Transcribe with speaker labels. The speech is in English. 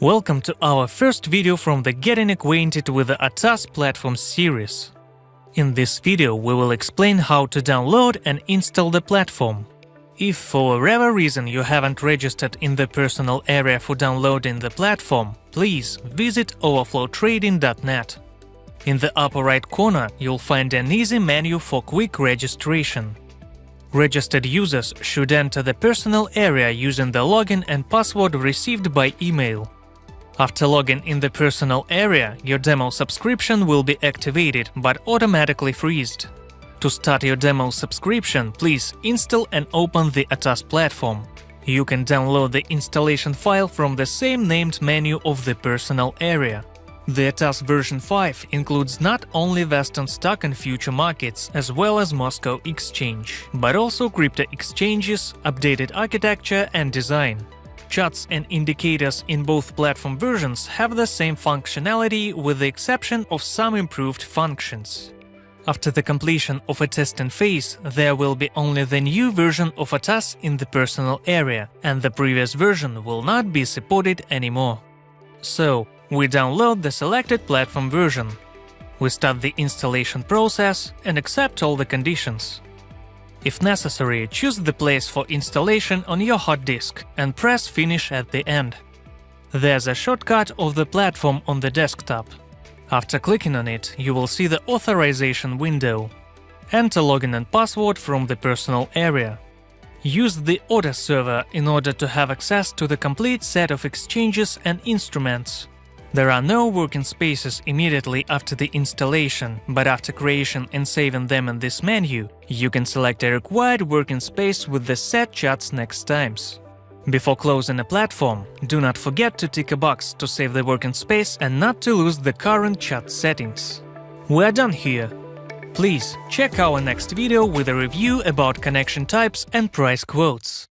Speaker 1: Welcome to our first video from the Getting Acquainted with the ATAS platform series. In this video we will explain how to download and install the platform. If for whatever reason you haven't registered in the personal area for downloading the platform, please visit orderflowtrading.net. In the upper right corner you'll find an easy menu for quick registration. Registered users should enter the personal area using the login and password received by email. After logging in the personal area, your demo subscription will be activated but automatically freezed. To start your demo subscription, please install and open the ATAS platform. You can download the installation file from the same named menu of the personal area. The ATAS version 5 includes not only Western stock and future markets, as well as Moscow Exchange, but also crypto exchanges, updated architecture and design. Charts and indicators in both platform versions have the same functionality with the exception of some improved functions. After the completion of a testing phase, there will be only the new version of ATAS in the personal area, and the previous version will not be supported anymore. So, we download the selected platform version. We start the installation process and accept all the conditions. If necessary, choose the place for installation on your hard disk and press Finish at the end. There's a shortcut of the platform on the desktop. After clicking on it, you will see the authorization window. Enter login and password from the personal area. Use the order server in order to have access to the complete set of exchanges and instruments. There are no working spaces immediately after the installation, but after creation and saving them in this menu, you can select a required working space with the set charts next times. Before closing a platform, do not forget to tick a box to save the working space and not to lose the current chart settings. We're done here. Please check our next video with a review about connection types and price quotes.